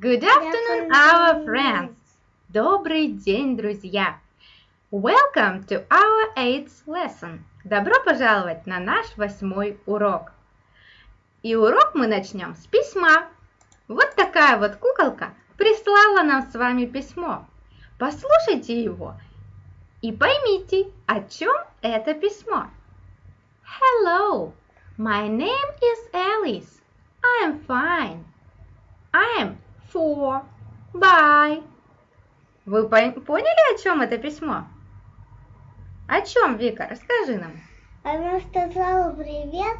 Good afternoon, our friends! Добрый день, друзья! Welcome to our eighth lesson. Добро пожаловать на наш восьмой урок. И урок мы начнем с письма. Вот такая вот куколка прислала нам с вами письмо. Послушайте его и поймите, о чем это письмо. Hello, my name is Alice. I am fine. I am four. Bye. Вы поняли, о чем это письмо? О чем, Вика? Расскажи нам. Она сказала привет.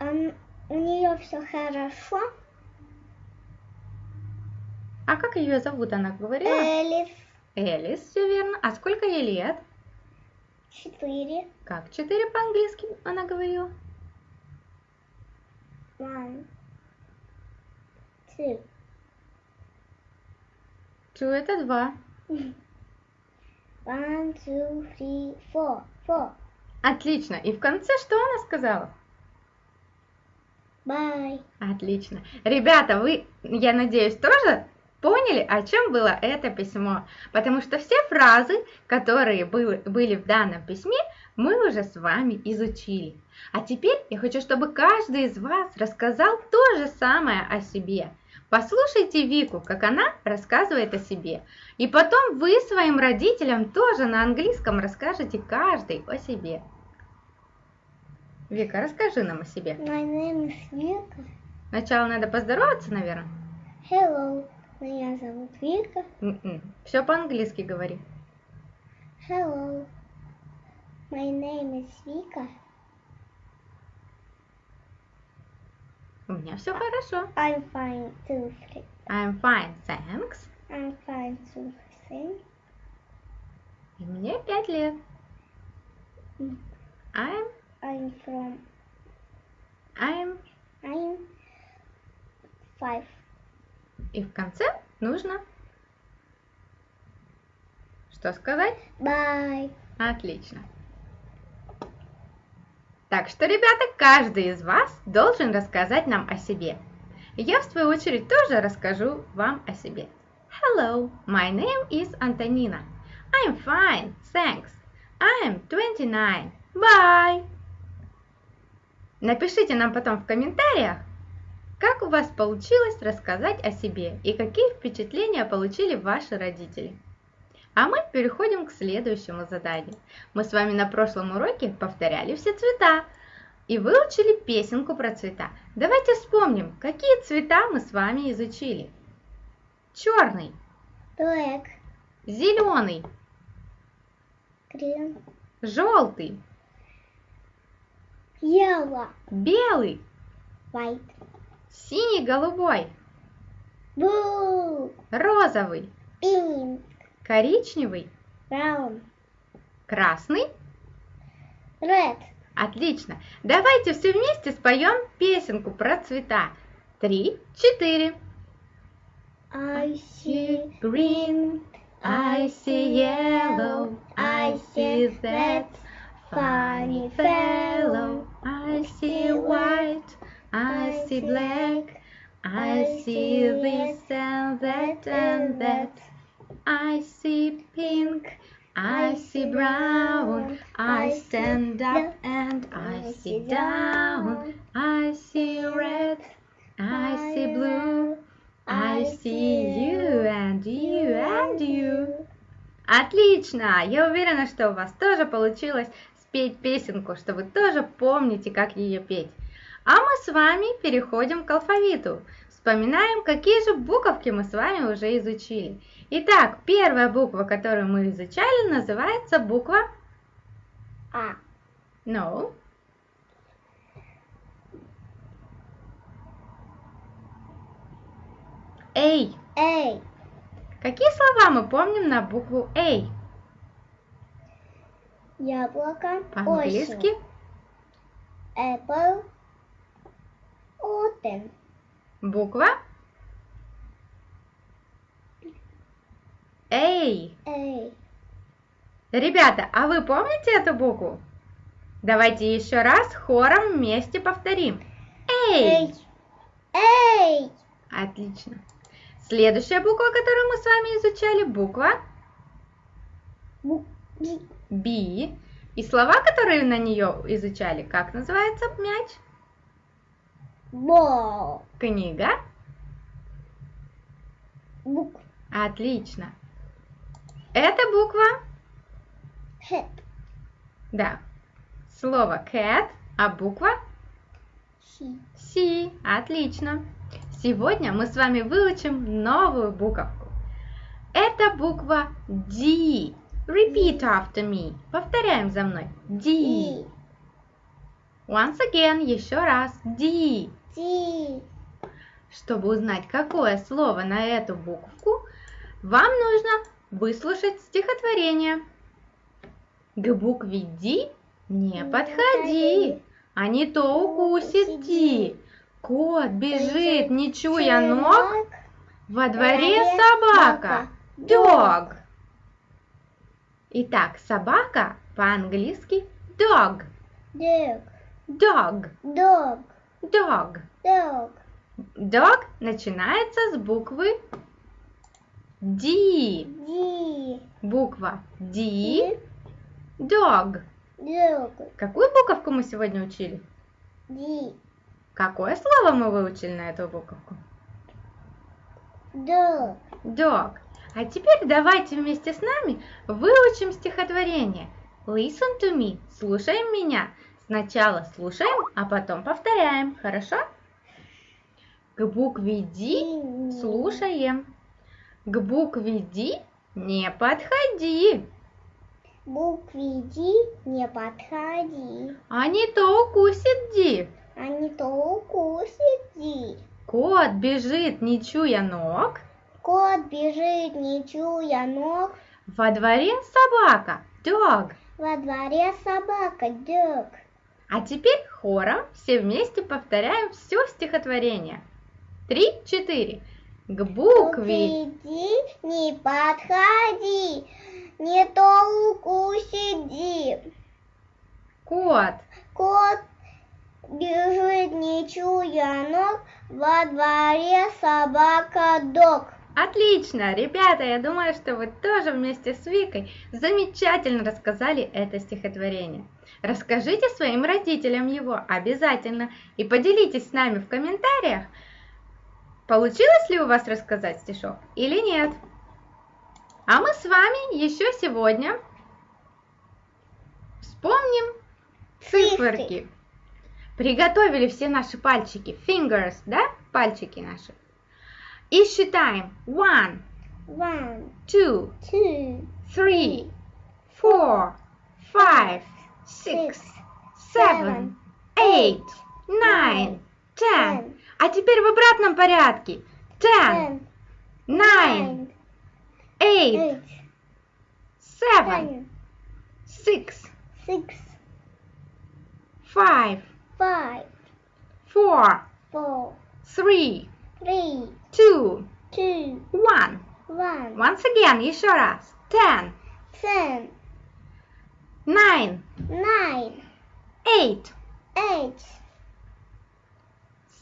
Он, у нее все хорошо. А как ее зовут, она говорила? Элис. Элис, все верно. А сколько ей лет? Четыре. Как четыре по-английски она говорила? One. Two. Two это два. One, two, three, four. Four. Отлично. И в конце что она сказала? Bye. Отлично. Ребята, вы, я надеюсь, тоже поняли, о чем было это письмо? Потому что все фразы, которые были, были в данном письме, мы уже с вами изучили. А теперь я хочу, чтобы каждый из вас рассказал то же самое о себе. Послушайте Вику, как она рассказывает о себе. И потом вы своим родителям тоже на английском расскажете каждый о себе. Вика, расскажи нам о себе. My name is Вика. Сначала надо поздороваться, наверное. Hello. Меня зовут Вика. Все по-английски говори. Hello. My name is Vika. У меня все хорошо. I'm fine too. I'm fine, thanks. I'm fine too. Thanks. И мне пять лет. Mm. I'm I'm from I'm I'm five. И в конце нужно что сказать? Bye. Отлично. Так что, ребята, каждый из вас должен рассказать нам о себе. Я, в свою очередь, тоже расскажу вам о себе. Hello, my name is Antonina. I'm fine, thanks. I'm 29. Bye. Напишите нам потом в комментариях, как у вас получилось рассказать о себе и какие впечатления получили ваши родители. А мы переходим к следующему заданию. Мы с вами на прошлом уроке повторяли все цвета и выучили песенку про цвета. Давайте вспомним, какие цвета мы с вами изучили. Черный. Black. Зеленый. Green. Желтый. Yellow. Белый. White. Синий-голубой. Blue. Розовый. Pink. Коричневый. Brown. Красный. Red. Отлично. Давайте все вместе споем песенку про цвета. Три, четыре. I see green, I see yellow, I see that funny fellow. I see white, I see black, I see this and that and that. I see pink, I see brown, I stand up and I sit down. I see red, I see blue, I see you and you and you. Отлично! Я уверена, что у вас тоже получилось спеть песенку, что вы тоже помните, как ее петь. А мы с вами переходим к алфавиту. Вспоминаем, какие же буковки мы с вами уже изучили. Итак, первая буква, которую мы изучали, называется буква А. No. A. A. Какие слова мы помним на букву A? Яблоко. По-английски. Apple. Autumn. Буква A. A. Ребята, а вы помните эту букву? Давайте еще раз хором вместе повторим. A. A. Отлично. Следующая буква, которую мы с вами изучали, буква Бу- би- B. И слова, которые на нее изучали, как называется мяч? Бо. Книга. Бук. Отлично. Это буква, Хэт. да, слово cat, а буква Си. C. Отлично. Сегодня мы с вами выучим новую буковку. Это буква D. Repeat after me. Повторяем за мной. D. И. Once again, еще раз. D. Ди. Чтобы узнать, какое слово на эту буковку, вам нужно выслушать стихотворение. К букве D не подходи, а не то укусит Ди. Кот бежит, не чуя ног, во дворе собака. Dog. Итак, собака по-английски dog. Дог. Dog. Дог. Dog. Дог. Dog начинается с буквы D. Ди. Буква D. Dog. Дог. Какую буковку мы сегодня учили? Ди. Какое слово мы выучили на эту буковку? Дог. Dog. А теперь давайте вместе с нами выучим стихотворение. Listen to me. Слушаем меня. Сначала слушаем, а потом повторяем. Хорошо? К букве D слушаем. К букве D не подходи, Букве Ди не подходи, а не то укусит Ди. а не то укусит Ди. Кот бежит, не чуя ног. Кот бежит, не чуя ног, Во дворе собака, dog. во дворе собака, дог. А теперь хором все вместе повторяем все стихотворение. Три, четыре. К букве Ди не подходи, не то укусит Ди. кот Кот бежит, не чуя ног, во дворе собака, дог. Отлично, ребята, я думаю, что вы тоже вместе с Викой замечательно рассказали это стихотворение. Расскажите своим родителям его обязательно и поделитесь с нами в комментариях, получилось ли у вас рассказать стишок или нет. А мы с вами еще сегодня вспомним циферки. Приготовили все наши пальчики, fingers, да, пальчики наши. И считаем one, One, two, two, three, four, five, six, seven, eight, nine, ten. А теперь в обратном порядке. Ten, nine, eight, seven, six, six, five, five, four, four, three, three, two, two, one. one, Once again, еще раз. Ten, ten, nine, nine, eight, eight,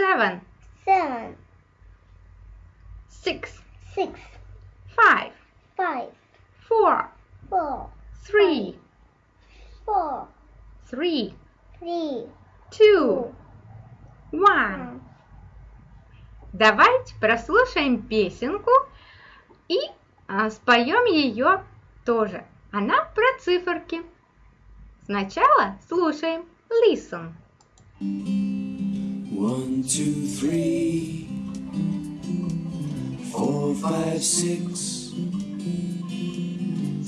seven, seven, six, six, five, five, four, four, three, four, three, three, two, one. Давайте прослушаем песенку и а, споем ее тоже. Она про циферки. Сначала слушаем. Listen. One, two, three, four, five, six,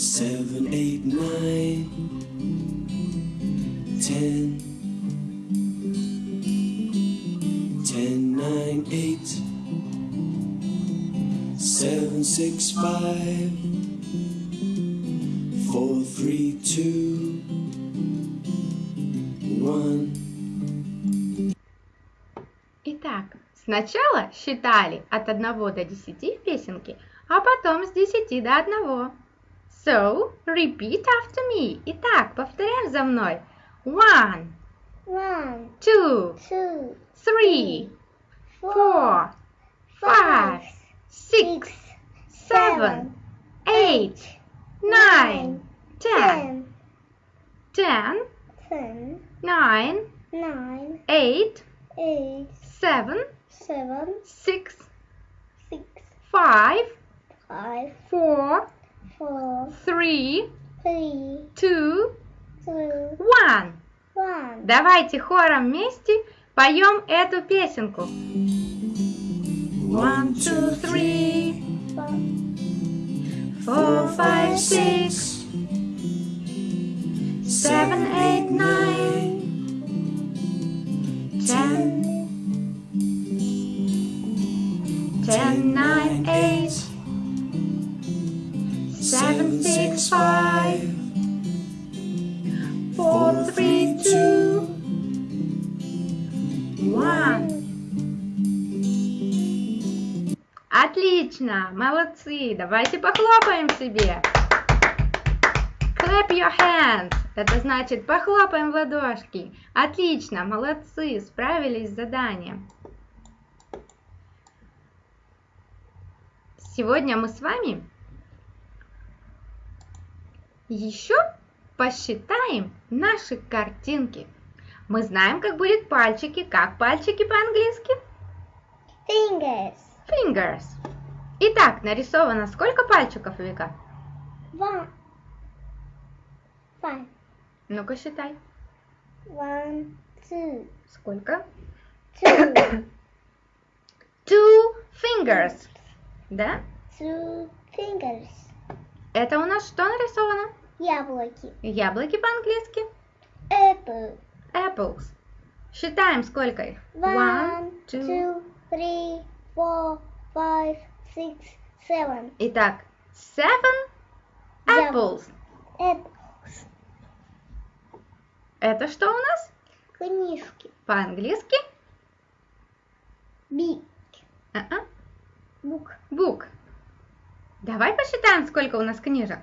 seven, eight, nine, ten, ten, nine, eight, seven, six, five, four, three, two, Сначала считали от 1 до 10 в песенке, а потом с 10 до 1. So, repeat after me. Итак, повторяем за мной. One, One two, two, three, four, five, six, seven, eight, nine, ten. Ten, ten nine, nine, eight, eight, seven, six, six, five, five, four, four, three, three, two, two, one. one. Давайте хором вместе поем эту песенку. One, two, three, four, five, six, seven, eight, nine, ten, ten, nine, eight, seven, six, five, four, three, two, one. Отлично, молодцы, давайте похлопаем себе. Clap your hands. Это значит похлопаем в ладошки. Отлично, молодцы, справились с заданием. Сегодня мы с вами еще посчитаем наши картинки. Мы знаем, как будет пальчики. Как пальчики по-английски? Fingers. Fingers. Итак, нарисовано сколько пальчиков, Вика? One. Five. Ну-ка считай. One, two, Сколько? two, Two fingers. Да? Fingers. Это у нас что нарисовано? Яблоки. Яблоки по-английски? Apple. Apples. Считаем, сколько их. One, two. two, three, four, five, six, seven. Итак, seven apples. Apples. Это что у нас? Книжки. По-английски? Big. А-а. Book. Book. Давай посчитаем, сколько у нас книжек.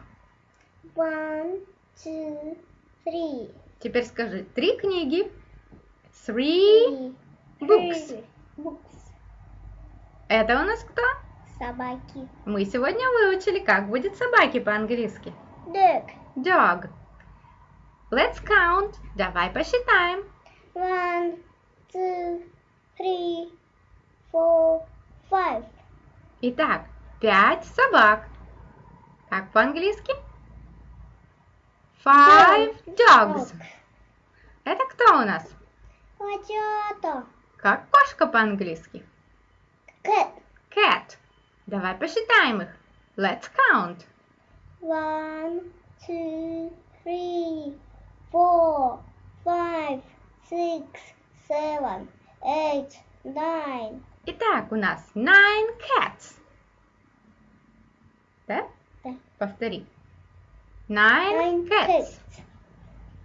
One, two, three. Теперь скажи, три книги. Three. Three. Books. Books. Это у нас кто? Собаки. Мы сегодня выучили, как будет собаки по-английски. Dog. Dog. Let's count. Давай посчитаем. One, two, three, four, five. Итак, пять собак. Как по-английски? Five dogs. Это кто у нас? Котята. Как кошка по-английски? Cat. Cat. Давай посчитаем их. Let's count. One, two, three, four, five, six, seven, eight, nine. Итак, у нас nine cats. Да? Да. Повтори. Nine, Nine cats. cats.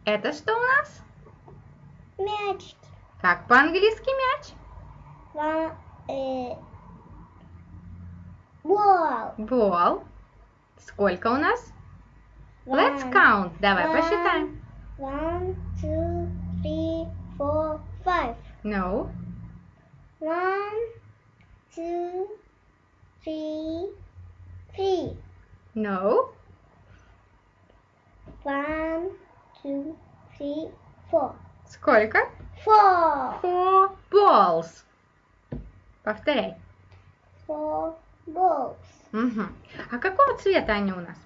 Это что у нас? Мячики. Как по-английски мяч? One, э, ball. Ball. Сколько у нас? Let's One, count. Давай one, посчитаем. One, two, three, four, five. No. One, two, three, three. No. One, two, three, four. Сколько? Four. Four balls. Повторяй. Four balls. Мгм. А какого цвета они у нас?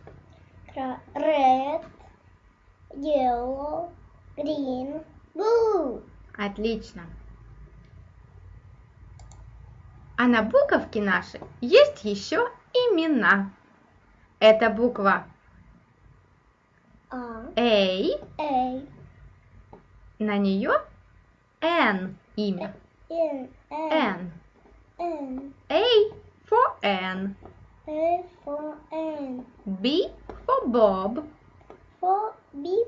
Red, yellow, green, blue. Отлично. А на буковке нашей есть еще имена. Это буква A, A, A, на нее N имя. N. N, A for N. A for N, B for Bob. for B,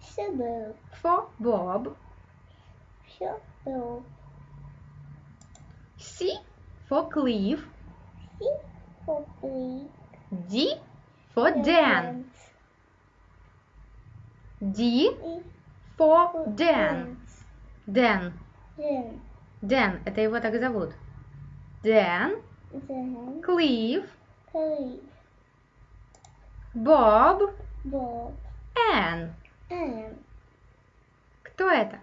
suburb, For Bob. suburb, C for Cliff. C for B, D for Dan. D E for Dan. Dan. Dan, Dan, это его так зовут. Cliff, Cliff, Bob, Bob, Ann. Ann, Кто это?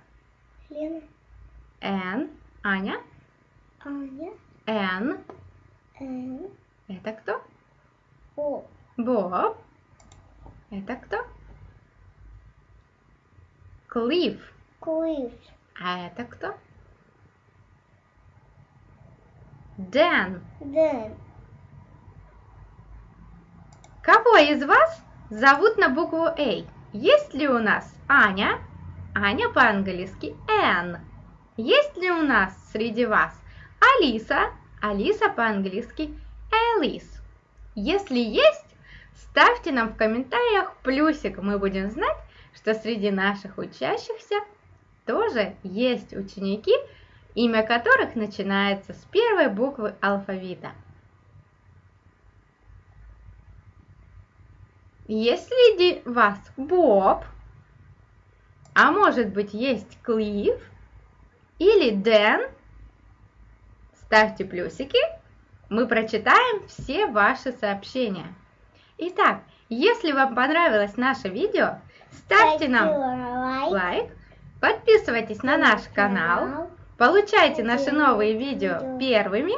Лена, Ann, Аня, Аня. Н. Н. Это кто? Боб. Это кто? Клифф. Клифф. А это кто? Дэн. Дэн. Кого из вас зовут на букву А? Есть ли у нас Аня? Аня по-английски Н. Есть ли у нас среди вас Алиса? Алиса по-английски Элис. Если есть, ставьте нам в комментариях плюсик. Мы будем знать, что среди наших учащихся тоже есть ученики, имя которых начинается с первой буквы алфавита. Есть среди вас Боб, а может быть есть Клифф или Дэн, ставьте плюсики, мы прочитаем все ваши сообщения. Итак, если вам понравилось наше видео, ставьте нам лайк. лайк, подписывайтесь на наш канал, получайте наши новые видео первыми,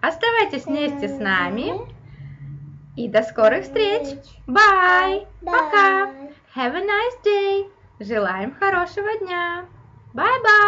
оставайтесь вместе с нами и до скорых встреч! Bye! Пока! Have a nice day! Желаем хорошего дня! Bye-bye!